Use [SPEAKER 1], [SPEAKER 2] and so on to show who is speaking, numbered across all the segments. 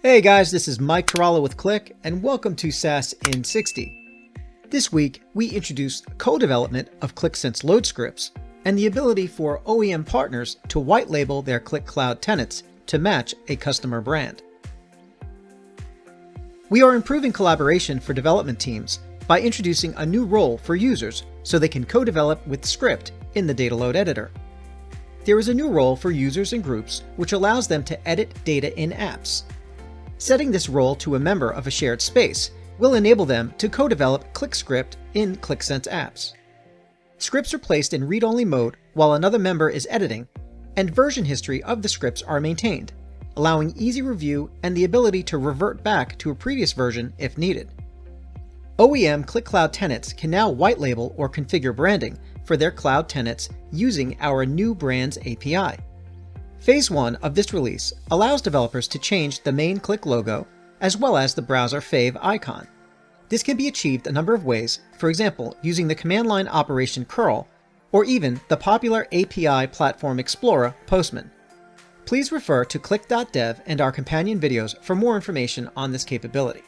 [SPEAKER 1] Hey guys, this is Mike Tarallo with Qlik and welcome to SaaS in 60. This week, we introduced co-development of QlikSense load scripts and the ability for OEM partners to white label their Qlik Cloud tenants to match a customer brand. We are improving collaboration for development teams by introducing a new role for users so they can co-develop with script in the data load editor. There is a new role for users and groups which allows them to edit data in apps Setting this role to a member of a shared space will enable them to co-develop Qlik Script in QlikSense apps. Scripts are placed in read-only mode while another member is editing, and version history of the scripts are maintained, allowing easy review and the ability to revert back to a previous version if needed. OEM Qlik Cloud tenants can now white label or configure branding for their cloud tenants using our new Brands API. Phase 1 of this release allows developers to change the main Qlik logo as well as the browser favicon. This can be achieved a number of ways, for example using the command line operation curl, or even the popular API Platform Explorer Postman. Please refer to qlik.dev and our companion videos for more information on this capability.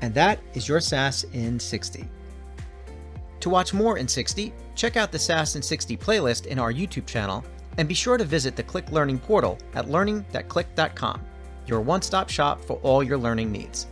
[SPEAKER 1] And that is your SaaS in 60. To watch more in 60, check out the SaaS in 60 playlist in our YouTube channel and be sure to visit the Qlik Learning portal at learning.qlik.com, your one-stop shop for all your learning needs.